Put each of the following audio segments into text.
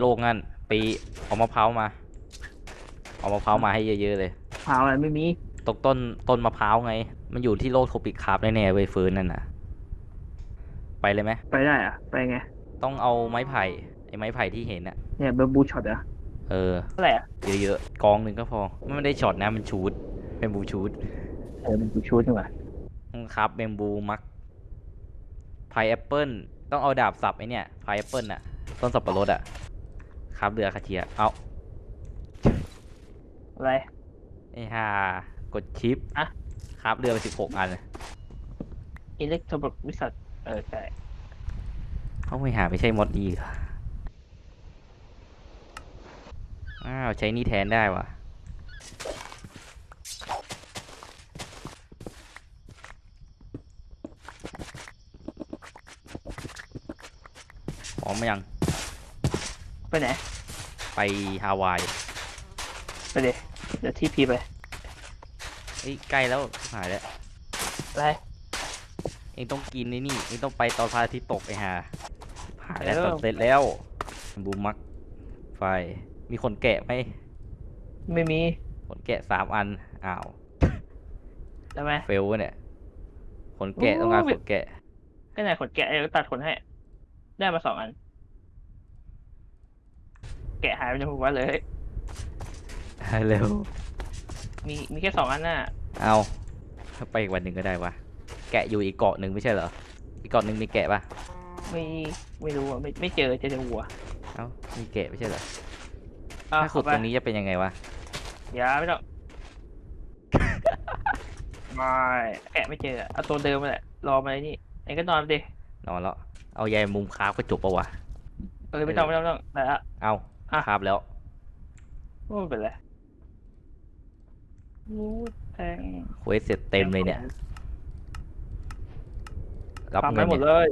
โลกงั้นไปเอามะพร้าวมา เอามะพร้าวมาให้เยอะๆเลยหาอะไรไม่มีตกต้นต้นมะพร้าวไง มันอยู่ที่โลกโทปิกคาร์บแน่ๆเว้ยเฟิร์นนั่นน่ะ ไปเลยไหมไปได้อะไปไง ต้องเอาไม้ไผ่ไอ้ไม้ไผ่ที่เห็นอะเนี่ยเบอร์บูช็อตอะเออเท่าไหร่อะเยอะๆกองหนึ่งก็พอมันไม่ได้ช็อตนะมันชูดเป็นบูชูดเออเป็นบูชูดใช่ไหมครับเบมบูมักพายแอปเปิลต้องเอาดาบสับไอเนี่ยพายแอปเปิลน่ะต้นสับปะรดอะ ครับเรือคาเทียเอาอะไรไอ้ห่ากดชิปอะครับเรือไปสิบหกอันอิเล็กโทรบริษัทเออใช่เขาไม่หาไม่ใช่มอดดีเหรออ้าวใช้นี่แทนได้วะพร้อมไหมยัง ไปไหน ไปฮาวายไปเดี๋ยวเดี๋ยวที่พีไปเฮ้ยใกล้แล้วหายแล้ว อะไรเองต้องกินนี่นี่ เองต้องไปตอนพระอาทิตย์ตกไอ้ห่าหายแล้วเออตอนเสร็จแล้วบูมมัก ไฟ มีคนแกะไหมไม่มีคนแกะสามอัน อ้าวได้ไหมเฟลวะเนี่ยคนแกะโอ้ต้องการยคนแกะก็ไหนขนแกะเออตัดขนให้ ได้มาสองอัน แกะหายไปในหัวเลยเร็วมีมีแค่สองอันน่ะเอาถ้าไปอีกวันหนึ่งก็ได้วะ แกะอยู่อีกเกาะหนึ่งไม่ใช่เหรอ อีกเกาะหนึ่งมีแกะปะไม่ไม่รู้อะไม่ไม่เจอเจอแต่หัวเอ้า มีแกะไม่ใช่เหรออะถ้าขุดเข้าไปตรงนี้จะเป็นยังไงวะ อย่าไม่ต้อง ไม่แกะไม่เจออะเอาตัวเดิมมาแหละรอมาไอ้นี่ไอ้ก็นอนไปดินอนแล้ว เอายายมุมคราฟก็จบปะวะ เออไม่ต้องไม่ต้องไม่ต้องได้ละเอา อะคราฟแล้วโอ้ไม่เป็นไรรู้แทงเควสเสร็จเต็มเลยเนี่ย รับทำเงิให้นหมดเนี่ยเลย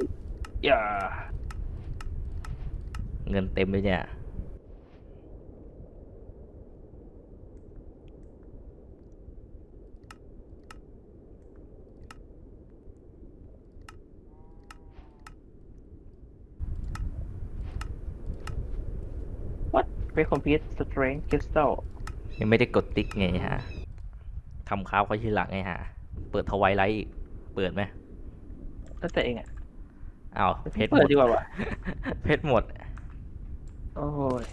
อย่า เงินเต็มเลยเนี่ย ไปคอมพิวต์สเตรนคริสตัลยังไม่ได้กดติ๊กไงฮะทำคราฟเขาทีหลังไงฮะ เปิดทวายไลท์อีก เปิดไหมแล้วแต่เองอะอ้าวเพชรหเปิมดดดีกว่าวะเพชรหมด โอ้ย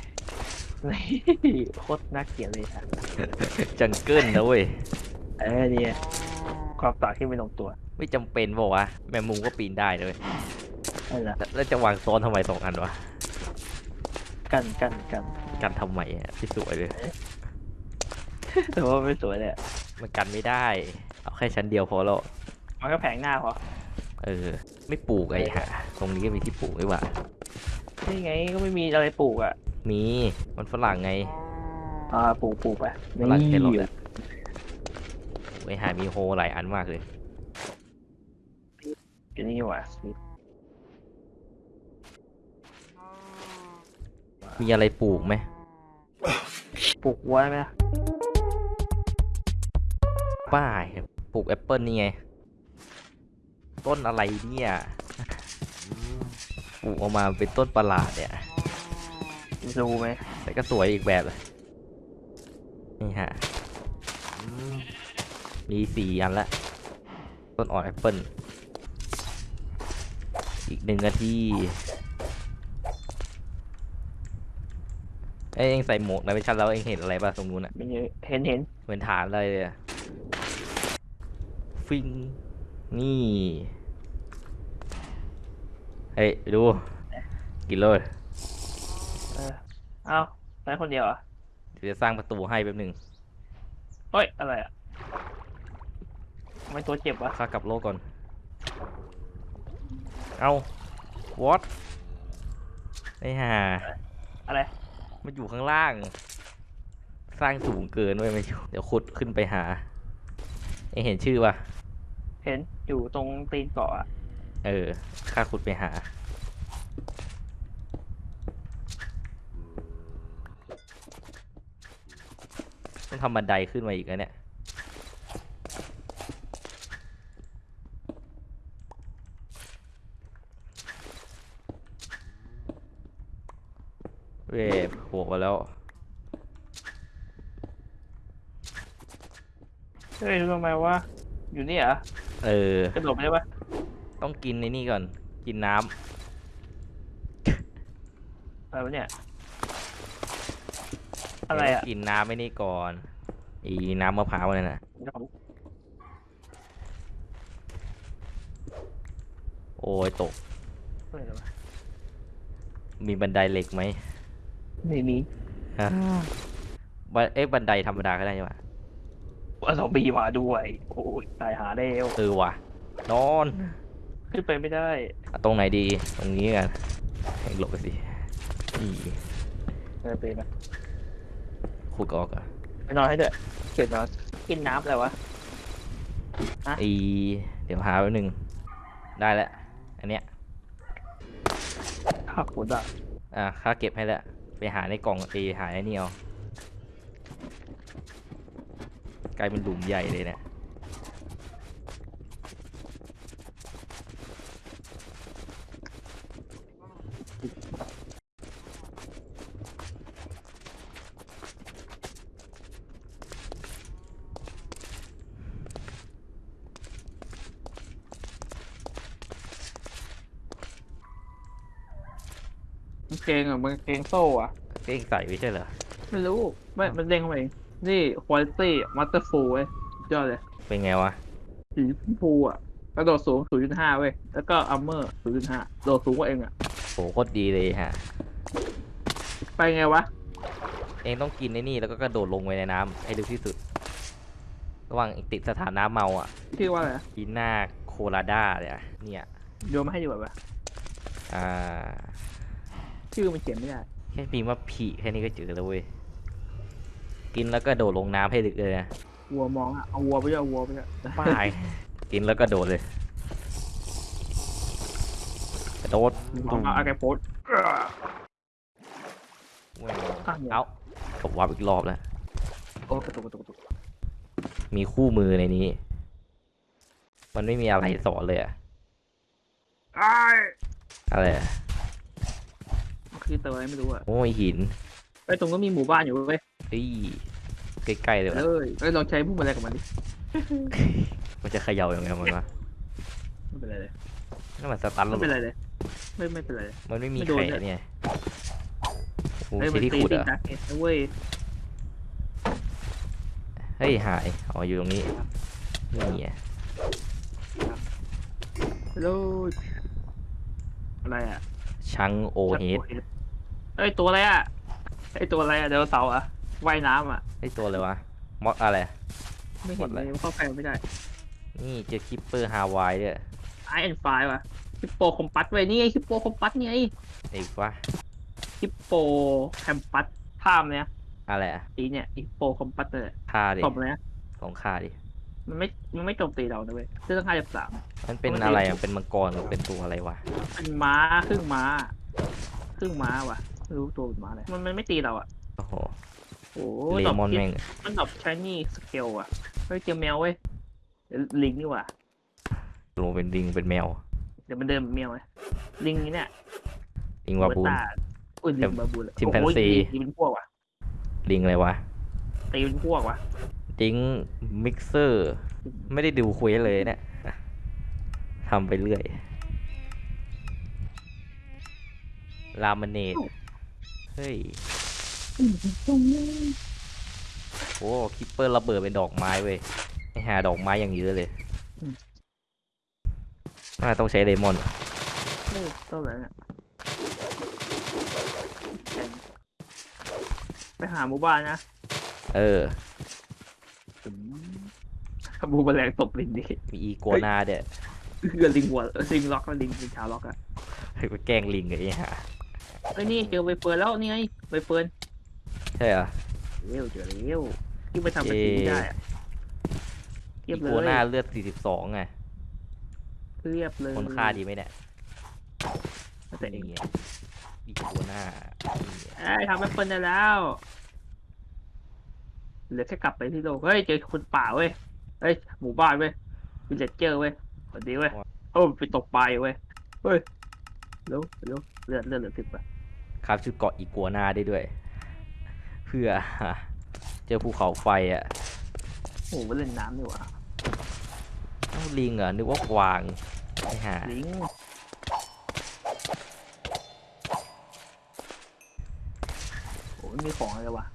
โคตรน่าเกลียดเลยอะจังเกิลนะเว้ยเออเนี่ยความต่างที่ไม่ลงตัว ไม่จำเป็นบอกว่าวะแมงมุมก็ปีนได้เลยนั่นแหละแล้วแล้วจะวางซ้อนทำไมสองอันวะ กันกันกัน กันทำไมอะที่สวยเลย แต่ว่าไม่สวยเลยอะมันกันไม่ได้ เอาแค่ชั้นเดียวพอแล้ว มันก็แผงหน้าพอเออ ไม่ปลูกไอ้ฮะตรงนี้ก็มีที่ปลูกด้วยว่ะนี่ไงก็ไม่มีอะไรปลูกอะมี มันฝรั่งไง อ่าปลูกปลูกไปฝรั่งแครอทนี่อะไว้หามีโฮหลายอันมากเลยอยู่นี่ว่ะ มีอะไรปลูกไหมปลูกวัวได้ไหมล่ะป้ายปลูกแอปเปิลนี่ไง ต้นอะไรเนี่ยปลูกออกมาเป็นต้นประหลาดเนี่ยรู้ไหมแต่ก็สวยอีกแบบเลยนี่ฮะ มีสี่อันละ ต้นอ่อนแอปเปิลอีกหนึ่งนาที เอ้ยเองใส่หมวก night vision แล้วเองเห็นอะไรป่ะตรงนู้นอะมันเยอะเห็นเห็นเหมือนฐานอะไรเลยอะฟิงนี่เฮ้ยไปดูกินเลยเออเอ้าไปคนเดียวเหรอะเดี๋ยวจะสร้างประตูให้แป๊บหนึ่งเฮ้ยอะไรอะทำไมตัวเจ็บวะข้ากลับโลกก่อน เอา what ไอ้ห่าอะไร มันอยู่ข้างล่าง สร้างสูงเกินไว้ยไม่อยู่เดี๋ยวขุดขึ้นไปหาเองเห็นชื่อป่ะเห็นอยู่ตรงตีนเกาะอะเออข้าขุดไปหา ต้องทำบันไดขึ้นมาอีกแล้วเนี่ย เว้ยโผล่มาแล้ว เฮ้ยทำไมวะ อยู่นี่เหรอเออ กระโดดไปได้ปะต้องกินในนี่ก่อน กินน้ำอะไรวะเนี่ยอะไรอะกินน้ำไม่นี่ก่อน อีน้ำมะพร้าวนั่นน่ะ โอ้ยตก อะไรวะมีบันไดเหล็กไหมไม่มี ฮะบันเอ๊ะบันไดธรรมดาก็ได้ใช่ปะ ว่าซอมบี้มาด้วย โอ้ยตายหาแล้วเออว่ะ นอน ขึ้นไปไม่ได้อะตรงไหนดี ตรงนี้กันให้หลบไปสิอีเออไปไหมขุดออกอะไปนอนให้ด้วยเกิดนอนกินน้ำอะไรวะฮะอีเดี๋ยวหาแป๊บนึง ได้แล้ว อันเนี้ย ข้าวขุดอะอะค่าเก็บให้แล้ว ไปหาในกล่องตีหาไอ้นี่เอา กลายเป็นหลุมใหญ่เลยเนี่ยมันเกงอะมันเกงโซ่อะ เก้งใส่ไม่ใช่เหรอ ไม่รู้ไม่มันเด้งเข้ามาเอง นี่คุณภาพมัตเตอร์ฟูเว้ยสุดยอดเลยเป็นไงวะสีฟูอะกระโดดสูง 0.5 เว้ย แล้วก็อัมเมอร์ 0.5 โดดสูงกว่าเองอะ โหโคตรดีเลยฮะ ไปไงวะ เองต้องกินไอ้นี่แล้วก็กระโดดลงไปในน้ำให้เร็วที่สุด ระหว่างติดสถานะเมาอะชื่อว่าอะไรนะทีน่าโคลาด้าเนี่ยเนี่ยโยนมาให้ดีกว่าปะอ่าชื่อมันเขียนไม่ได้ แค่พิมพ์ว่าผีแค่นี้ก็เจอแล้วเว้ย กินแล้วก็โดดลงน้ำให้ลึกเลยนะวัวมองอะเอาวัวไปด้วยเอาวัวไปด้วยป้ายกินแล้วก็โดดเลยกระโดดมองเอาอาแกโพสเว้ยข้างเดียวเอาตบวับอีกรอบแล้วโอ้กระตุกกระตุกกระตุกมีคู่มือในนี้ มันไม่มีอะไรสอนเลยอะไอ้ายอะไรอะมันคือตัวอะไรไม่รู้อะโอ้ยหินไอ้ยตรงก็มีหมู่บ้านอยู่เว้ย เฮ้ยใกล้ๆเลยวะเอ้ยเอ้ยลองใช้พวกอะไรกับมันดิมันจะเขย่าอย่างไงมันวะไม่เป็นไรเลยนั่นมันสตันไม่แล้วเป็นไรเลยไม่ไม่เป็นไรเลยมันไม่มีไม่โดนไข่ด้วยเนี่ยโอ้เอ้ยใช้มันที่ตีขุดติเหรดอะดักเองนะเว้ยเฮ้ยหายอ๋ออยู่ตรงนี้นี่ไงฮัลโหลอะไรอะชังโอเฮดเอ้ยตัวอะไรอะไอ้ตัวอะไรอะเดวเสาร์อะ ว่ายน้ำอะ ไอ้ตัวอะไรวะมอสอะไร ไม่เห็นหมดเลเลยยเข้าไปไม่ได้ นี่เจอคิปเปอร์ฮาวายด้วยไอแอนไฟว่ะฮิปโปคอมปัสเว้ยนี่ไงฮิปโปคอมปัสนี่ไงอีกวะฮิปโปแคมปัสภาพเนี่ยอะไรอะตีเนี่ยฮิปโปคอมปัสเลยฆ่าดิตบเลยนะลองฆ่าดิมันไม่ มันไม่โจมตีเรานะเว้ยเรื่องห้าสิบสามมันเป็นปกติอะไรอะเป็นมังกรหรือเป็นตัวอะไรวะ เป็นม้าครึ่งม้า ครึ่งม้าว่ะไม่รู้ตัวเป็นม้าอะไรมันมันไม่ตีเราอะ โอ้โหโอ้เลดอกมอนพิษแม่งมันดอกชายนี่สเกลอะ เฮ้ยเจอแมวเว้ยเดี๋ยวลิงนี่หว่าลงเป็นลิงเป็นแมว เดี๋ยวมันเดินเป็นแมวไงลิงนี่เนี่ยลิงวาบูนเตอุ้ยลิงบาบูนชิมแปนโอ้ยซีตีเป็นพวกว่ะลิงอะไรวะตีเป็นพวกว่ะลิงมิกเซอร์ ไม่ได้ดูคุยเลยเนี่ยอะทำไปเรื่อยลามเนตเฮ้ย โอ้คิปเปอร์ระเบิดเป็นดอกไม้เว้ยไอหาดอกไม้อย่างเยอะเลยอืมน่าต้องใช้เลมอนเฮ้ยต้นอะไรเนี่ยไปหาหมู่บ้านนะ เออบูมแมลงตบลิงดิมีอีกัวนาเด้อเกือลิงหัวลิงล็อกแล้วลิงลิงชาวล็อกอะไปแกล้งลิงไอ้ห่าเอ้ยนี่เจอใบเฟิร์นแล้วนี่ไงใบเฟิร์น ใช่เหรอเร็วเจอเร็วที่ไปทำเป็นสีได้อะเรีอียบเลกัวยนาเลือด42ไงเรียบเลยคนฆ่าดีไหมเนี่ยแต่เองนี่ไงอีกัวนานี่ไงเอ้ยทำใบเฟิร์นได้แล้วเหลือแค่กลับไปที่โลกเฮ้ยเจอคนป่าเว้ยเฮ้ยหมู่บ้านเว้ยวิลเลจเจอร์เว้ยสวัสดีเว้ยโอ้ไปตกปลาอยู่เว้ยเฮ้ยเร็วเร็วเลือดเลือดเหลือสิบอะครับชุดเกาะอีกัวนาได้ด้วย เพื่อ เจอภูเขาไฟอะโอ้โหเล่นน้ำดีกว่าเอ้าลิงเหรอนึกว่ากวางไอ้ห่าลิงโอ้ไม่มีของอะไรเลยวะ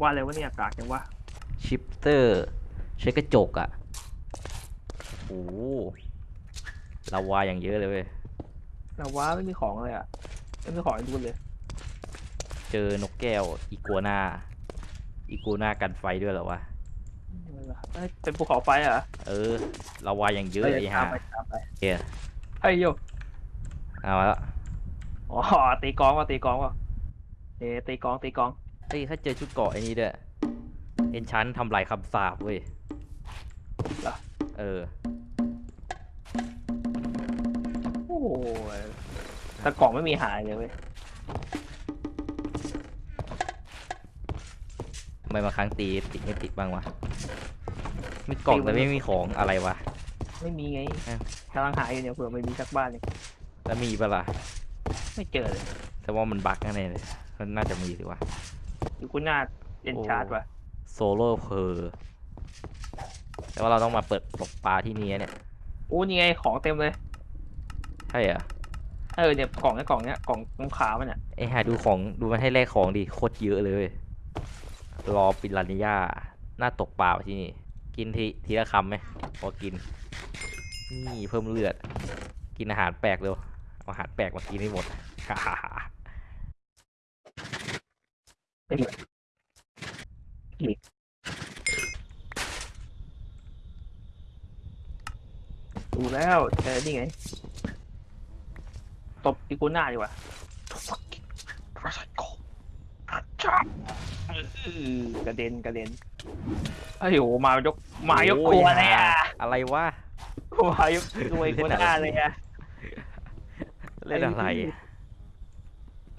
ว่าอะไรวะเนี่ยกากจังวะชิปเตอร์ใช้กระจกอะโอ้โหลาวาอย่างเยอะเลยเว้ย แต่ว่าไม่มีของเลยอะไม่มีของให้ดูเลย เจอนกแก้วอีกัวนาอีกัวนากันไฟด้วยเหรอวะเอ้ยเป็นภูเขาไฟเหรอเออลาวาอย่างเยอะเอ้ยไอ้ตาห่ามไปตามไปเฮียเฮ้ยโยเอาละอ๋อตีกลองว่ะตีกลองว่ะเอ้ตีกลองตีกลองเฮ้ยถ้าเจอชุดเกาะไอ้นี้ด้วยเอ็นชันทำลายคำสาปเว้ยเหรอเออโอ้ยแต่กล่องไม่มีหายเลยเว้ย ทำไมบางครั้งตีติดไม่ติดบ้างวะมีกล่องแต่ไม่มีของอะไรวะ ไม่มีไงอ้าวกำลังหาอยู่เนี่ยเผื่อไม่มีสักบ้านเลยแล้วมีปะล่ะไม่เจอเลยแต่ว่ามันบั๊กแน่ๆเลยมันน่าจะมีสิวะ อยู่คุณหน้าเอ็นชาร์ดว่ะโซโล่เพอร์แต่ว่าเราต้องมาเปิดตกปลาที่นี่เนี่ยโอ้นี่ไงของเต็มเลยใช่เหรอเออเนี่ยกล่องเนี้กล่องเนี้ยกล่องตรงขามันเนี่ยไอ้หาดูของดูมันให้แลกของดิโคตรเยอะเลยเว้ย รอปิรันย่าหน้าตกปลาที่นี่ กินทีทีละคำไหมพอกิน นี่เพิ่มเลือด กินอาหารแปลกเร็วเอาอาหารแปลกมากินให้หมดดูแล้วเจอนี่ไง ตบอีกูหน้าดีกว่า อื้อกระเด็นกระเด็นไอ้ยโหมายกมายกโอ้ตัวเลยอะอะไรวะมายกตัวอีกูหน้าเลยอะเล่นอะไร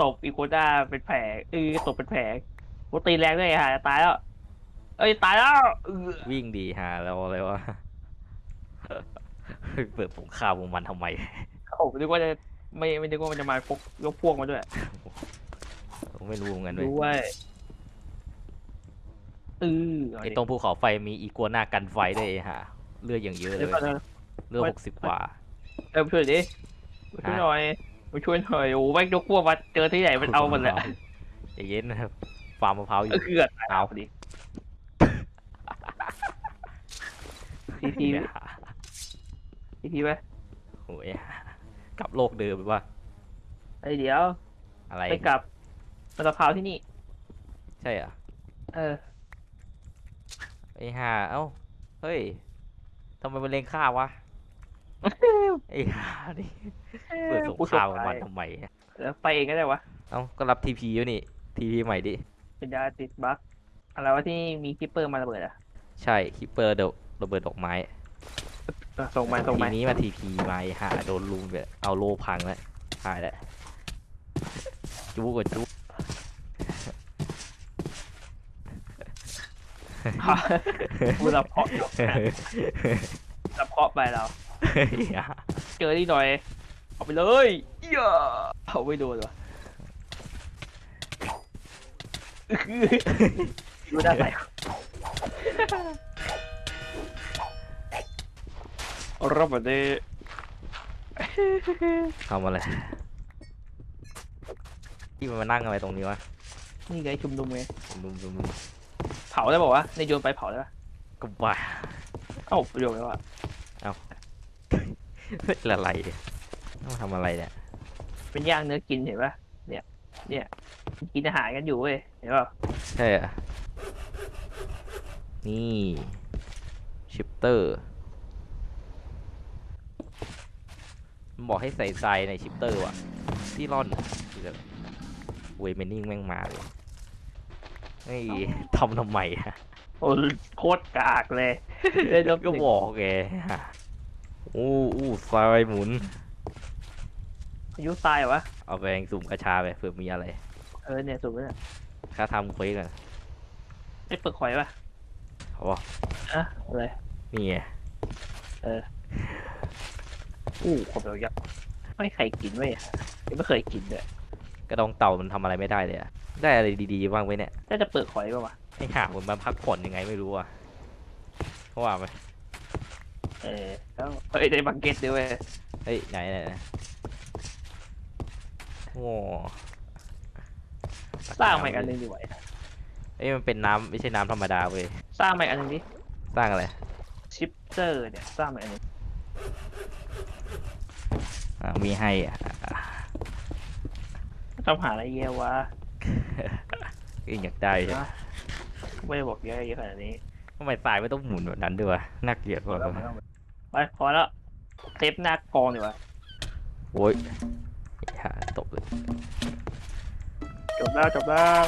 ตบอีโกด้าเป็นแผลเออตบเป็นแผลโคตีแรงด้วยฮะตายแล้ว เอ้ยตายแล้วเออวิ่งดีหาแล้วอะไรวะเปิดสงครามวงมันทำไมโอ้นึกว่าจะไม่ไม่นึกว่ามันจะมาพกยกพวกมาด้วย ไม่รู้เหมือนกันเลยด้วยเออไอ้ตรงภูเขาไฟมีอีกัวหน้ากันไฟด้วยไอ้ห่าเลือดอย่างเยอะเลเดี๋ยยวก่อนนะเลือดหกสิบกว่าเออมาช่วยดิมาช่วยหน่อยมาช่วยหน่อยโอ้แม่งยกพวกมาเจอที่ไหนมันเอาหมดแหละใจเย็นนะครับฟาร์มมะพร้าวอยู่เออเกือบตายเอาพอดีทีทีไหมทีทีไหมโอ้ยกลับโลกเดิมไปว่าไอยเดี๋ยวอะไรไปกลับ มะพร้าวที่นี่ ใช่เหรอะเออ ไอ้ห่าเอ้าเฮ้ยทำไมมันเล็งข้าวะไอ้ห่านี่เปิดสงครามกับมันทำไมแล้วไปเองก็ได้วะ เอ้าก็รับทีพีอยู่นี่ทีพีใหม่ดิเป็นยาติดบั๊กอะไรวะที่มีคิปเปอร์มาระเบิดอะใช่คิปเปอร์เดอะระเบิดดอกไม้เออส่งมาส่งทีมานี้มาทีพีมาไอ้ห่าโดนลุมไปเอาโลพังแล้วหายแล้วจู้กับจู้พู ดรับเคาะรับเคาะไปเราเจอที่หน่อย เอาไปเลยเหี้ยเอาไม่โดนวะดูด้านไหนรับมาดิทำอะไรที่มันมานั่งอะไรตรงนี้วะ นี่ไงชุมนุมไงลุมลุมลุม เผาได้บอกว่าวะในโยนไปเผาได้ปะก็บ้าเอ้าประโยชน์ไหมวะเป็นอะไรเนี่ยต้องทำอะไรเนี่ยเป็นย่างเนื้อกินเห็นปะเนี่ย เนี่ย กินอาหารกันอยู่เว้ยเห็นปะใช่เหรอะนี่ sifter มันบอกให้ใส่ทรายใน sifter ว่ะที่ร่อนที่แบบเวเมนนิ่งแม่งมาเลย ไอ้ยทำทำไมอะโอ้โคตรกากเลยเล่นรบก็บอกแกอู้อู้ทรายหมุนอายุตายเหรอวะ เอาไปสุ่มกระชาไปเผื่อมีอะไร เออเนี่ยสูงเนี่ยค่าทำเควสกันไอ้เปลือกหอยปะเขาบอกอะอะไร นี่ไงอู้ขมเดียวยักษ์ไม่ใครกินเว้ยยังไม่เคยกินเลยกระดองเต่ามันทำอะไรไม่ได้เลยอะ ได้อะไรดีๆบ้างไหมเนี่ยน่าจะเปิดหอยป่าวะไอ้ห่ามันมาพักผ่อนยังไงไม่รู้อะเพราะว่าไหมเออแล้วเฮ้ยได้บังเก็ตด้วยเวยเฮ้ยไหนไหนไหนโอ้สร้างใหม่อันหนึงดีกว่าเอ้ยมันเป็นน้ำไม่ใช่น้ำธรรมดาเว้ยสร้างใหม่อันหนึงดิสร้างอะไรชิปเตอร์เนี่ยสร้างใหม่อันหนึงอ่ามีให้อะทำหาอะไรเยอะวะ เอ้ยอยากได้ใช่ไหมนะไม่ได้บอกเยอะเยอะขนาดนี้ทำไมตายไม่ต้องหมุนแบบนั้นด้วยวะน่าเกลียดกว่าไปพอแล้วเทปหน้ากองดีกว่าโอ้ยอย่าตบเลย จบแล้วจบแล้ว